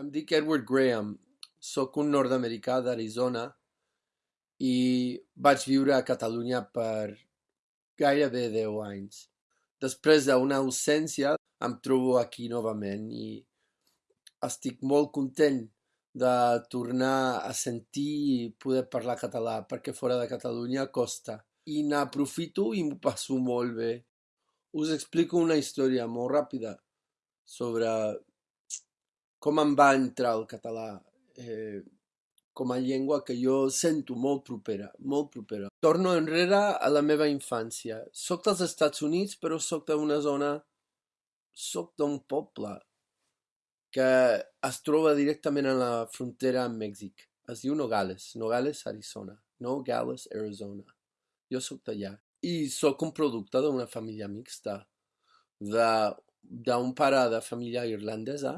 Em dic Edward Graham, soc un nord-americà d'Arizona i vaig viure a Catalunya per gairebé deu anys. Després d'una ausència em trobo aquí novament i estic molt content de tornar a sentir i poder parlar català perquè fora de Catalunya costa i n'aprofito i m'ho passo molt bé. Us explico una història molt ràpida sobre com em va entrar el català com a llengua que jo sento molt propera, molt propera. Torno enrere a la meva infància. Soc dels Estats Units però soc d'una zona... soc d'un poble que es troba directament a la frontera amb Mèxic. Es diu Nogales, Nogales, Arizona. Nogales, Arizona. Jo soc d'allà. I soc un producte d'una família mixta. d'un pare de família irlandesa,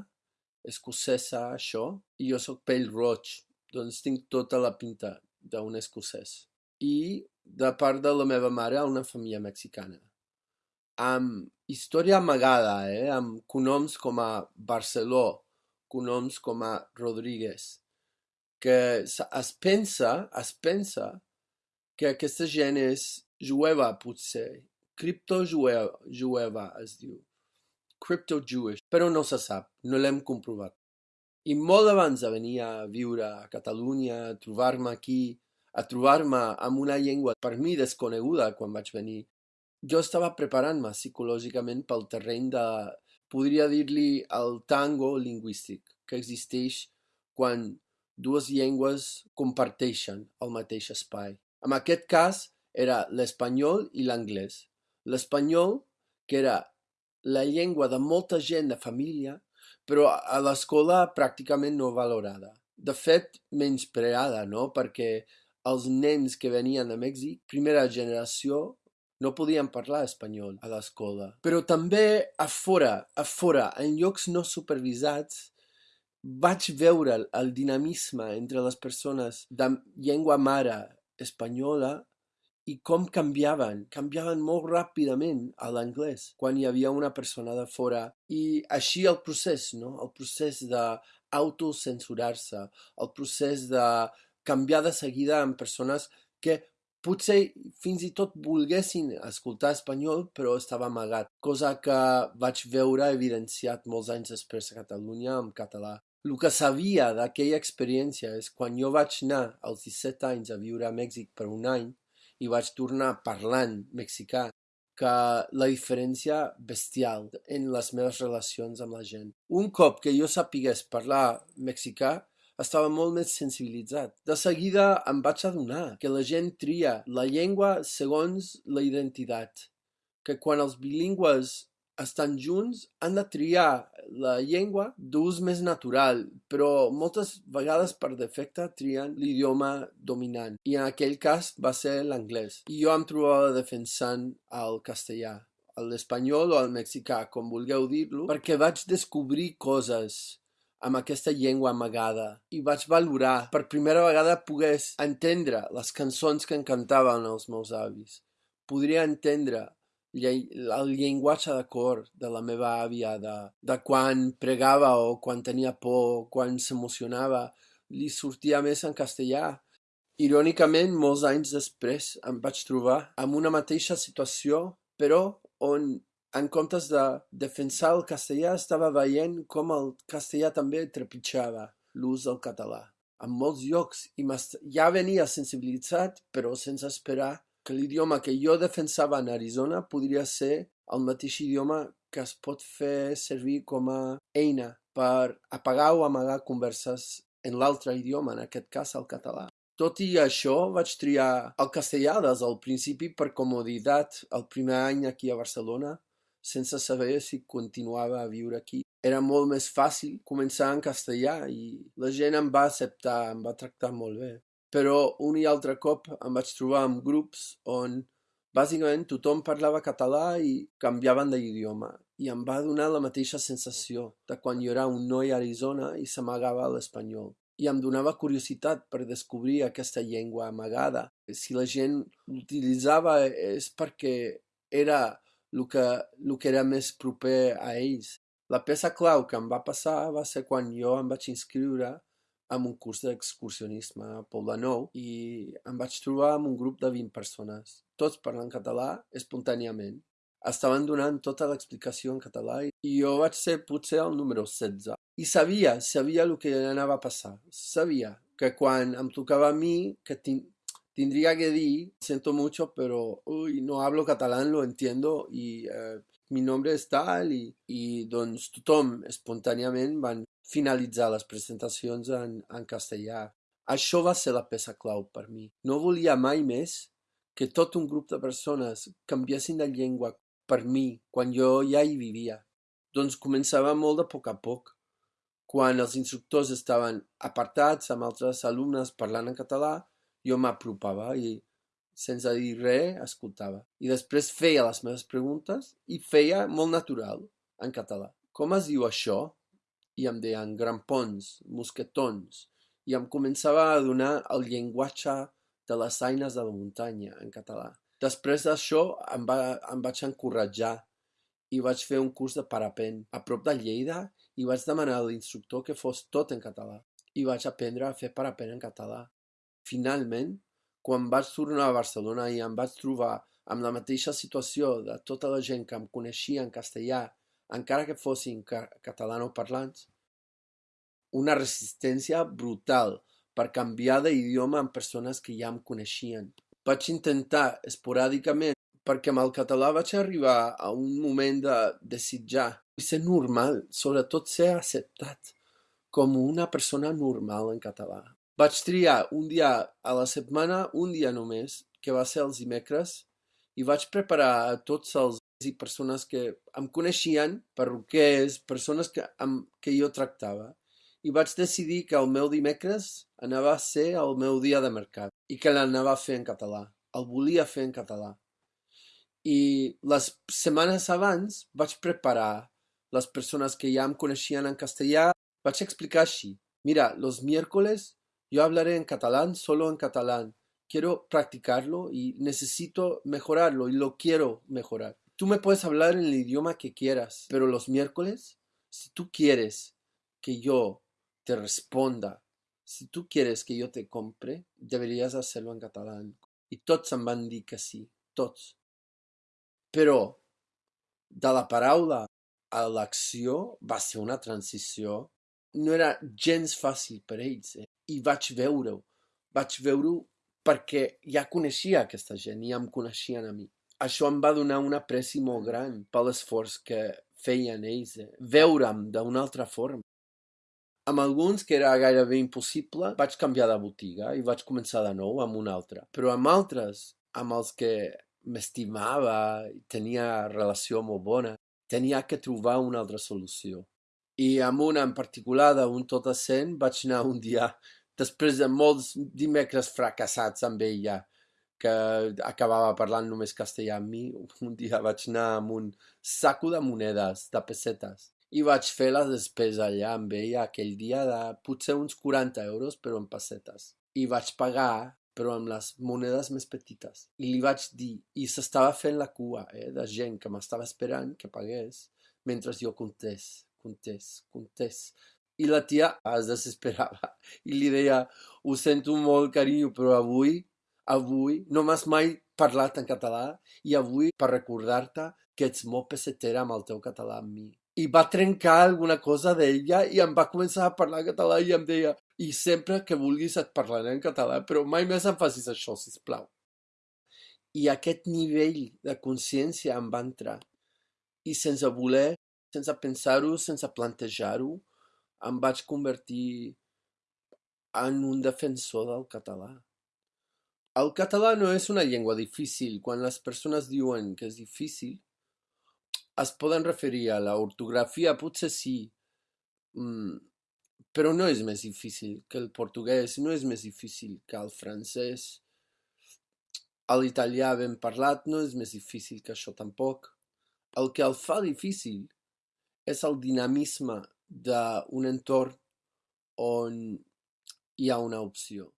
escocesa, això, i jo soc pèl-roig, doncs tinc tota la pinta d'un escocès. I de part de la meva mare una família mexicana. Amb història amagada, eh? amb cognoms com a Barceló, cognoms com a Rodríguez, que es pensa, es pensa que aquesta gent és jueva potser, criptojueva es diu, crypto-Jewish, però no se sap, no l'hem comprovat. I molt abans de venir a viure a Catalunya, a trobar-me aquí, a trobar-me amb una llengua per mi desconeguda quan vaig venir, jo estava preparant-me psicològicament pel terreny de, podria dir-li, el tango lingüístic que existeix quan dues llengües comparteixen el mateix espai. En aquest cas era l'espanyol i l'anglès. L'espanyol, que era la llengua de molta gent de família, però a l'escola pràcticament no valorada. De fet, menyspreada, no? Perquè els nens que venien de Mèxic, primera generació, no podien parlar espanyol a l'escola. Però també a fora, a fora, en llocs no supervisats, vaig veure el dinamisme entre les persones de llengua mare espanyola i com canviaven, canviaven molt ràpidament a l'anglès quan hi havia una persona de fora. I així el procés, no? El procés d'autocensurar-se, el procés de canviar de seguida amb persones que potser fins i tot volguessin escoltar espanyol però estava amagat, cosa que vaig veure evidenciat molts anys després a Catalunya amb català. El que sabia d'aquella experiència és quan jo vaig anar als 17 anys a viure a Mèxic per un any i vaig tornar parlant mexicà que la diferència bestial en les meves relacions amb la gent. Un cop que jo sapigués parlar mexicà, estava molt més sensibilitzat. De seguida em vaig adonar que la gent tria la llengua segons la identitat, que quan els bilingües estan junts han de triar la llengua d'ús més natural, però moltes vegades per defecte trien l'idioma dominant, i en aquell cas va ser l'anglès. I jo em trobava defensant el castellà, l'espanyol o el mexicà, com vulgueu dir-lo, perquè vaig descobrir coses amb aquesta llengua amagada i vaig valorar per primera vegada pogués entendre les cançons que encantaven els meus avis. Podria entendre el llenguatge de cor de la meva àvia, de, de quan pregava o quan tenia por, quan s'emocionava, li sortia més en castellà. Irònicament, molts anys després em vaig trobar amb una mateixa situació, però on en comptes de defensar el castellà estava veient com el castellà també trepitjava l'ús del català. En molts llocs i ja venia sensibilitzat, però sense esperar que l'idioma que jo defensava en Arizona podria ser el mateix idioma que es pot fer servir com a eina per apagar o amagar converses en l'altre idioma, en aquest cas el català. Tot i això, vaig triar el castellà des del principi per comoditat el primer any aquí a Barcelona, sense saber si continuava a viure aquí. Era molt més fàcil començar en castellà i la gent em va acceptar, em va tractar molt bé però un i altre cop em vaig trobar amb grups on bàsicament tothom parlava català i canviaven d'idioma i em va donar la mateixa sensació de quan jo era un noi a Arizona i s'amagava l'espanyol. I em donava curiositat per descobrir aquesta llengua amagada. Si la gent l'utilitzava és perquè era el que, el que era més proper a ells. La peça clau que em va passar va ser quan jo em vaig inscriure en un curs d'excursionisme a Poble Nou i em vaig trobar amb un grup de 20 persones, tots parlant català espontàniament. Estaven donant tota l'explicació en català i jo vaig ser potser el número 16. I sabia, sabia el que anava a passar. Sabia que quan em tocava a mi, que tendría que dir, siento mucho, pero uy, no hablo catalán, lo entiendo y eh, mi nombre és tal i, i doncs tothom espontàniament van finalitzar les presentacions en, en castellà. Això va ser la peça clau per mi. No volia mai més que tot un grup de persones canviessin de llengua per mi quan jo ja hi vivia. Doncs començava molt de poc a poc. Quan els instructors estaven apartats amb altres alumnes parlant en català, jo m'apropava i, sense dir res, escoltava. I després feia les meves preguntes i feia molt natural, en català. Com es diu això? I em deien grampons, mosquetons, i em començava a donar el llenguatge de les eines de la muntanya en català. Després d'això em, va, em vaig encoratjar i vaig fer un curs de parapent a prop de Lleida i vaig demanar a l'instructor que fos tot en català. I vaig aprendre a fer parapent en català. Finalment, quan vaig tornar a Barcelona i em vaig trobar amb la mateixa situació de tota la gent que em coneixia en castellà, encara que fossin catalanoparlants, una resistència brutal per canviar d'idioma amb persones que ja em coneixien. Vaig intentar esporàdicament perquè amb el català vaig arribar a un moment de desitjar i ser normal, sobretot ser acceptat com una persona normal en català. Vaig triar un dia a la setmana, un dia només, que va ser els dimecres, i vaig preparar tots els i persones que em coneixien, perruquers, persones que, amb, que jo tractava. I vaig decidir que el meu dimecres anava a ser el meu dia de mercat i que l'anava a fer en català. El volia fer en català. I les setmanes abans vaig preparar les persones que ja em coneixien en castellà, vaig explicar així. Mira, los miércoles Yo hablaré en catalán, solo en catalán. Quiero practicarlo y necesito mejorarlo y lo quiero mejorar. Tú me puedes hablar en el idioma que quieras, pero los miércoles, si tú quieres que yo te responda, si tú quieres que yo te compre, deberías hacerlo en catalán. I tots em van dir que sí, tots. Però de la paraula a l'acció va ser una transició no era gens fàcil per ells. Eh? I vaig veure-ho. Vaig veure-ho perquè ja coneixia aquesta gent i ja em coneixien a mi. Això em va donar un apreci molt gran per l'esforç que feien ells. Eh? Veure'm d'una altra forma. Amb alguns, que era gairebé impossible, vaig canviar de botiga i vaig començar de nou amb una altra. Però amb altres, amb els que m'estimava i tenia relació molt bona, tenia que trobar una altra solució i amb una en particular d'un tot assent vaig anar un dia, després de molts dimecres fracassats amb ella, que acabava parlant només castellà amb mi, un dia vaig anar amb un saco de monedes, de pessetes, i vaig fer la despesa allà amb ella aquell dia de potser uns 40 euros, però en pessetes. I vaig pagar, però amb les monedes més petites. I li vaig dir, i s'estava fent la cua eh, de gent que m'estava esperant que pagués, mentre jo contés contés, contés. I la tia es desesperava i li deia, ho sento molt, carinyo, però avui, avui, no m'has mai parlat en català i avui, per recordar-te que ets molt pessetera amb el teu català amb mi. I va trencar alguna cosa d'ella i em va començar a parlar català i em deia i sempre que vulguis et parlaré en català, però mai més em facis això, si plau. I aquest nivell de consciència em va entrar. I sense voler sense pensar-ho, sense plantejar-ho, em vaig convertir en un defensor del català. El català no és una llengua difícil. Quan les persones diuen que és difícil, es poden referir a l'ortografia, potser sí, mm, però no és més difícil que el portuguès, no és més difícil que el francès. L'italià ben parlat no és més difícil que això tampoc. El que el fa difícil és el dinamisme d'un entorn on hi ha una opció.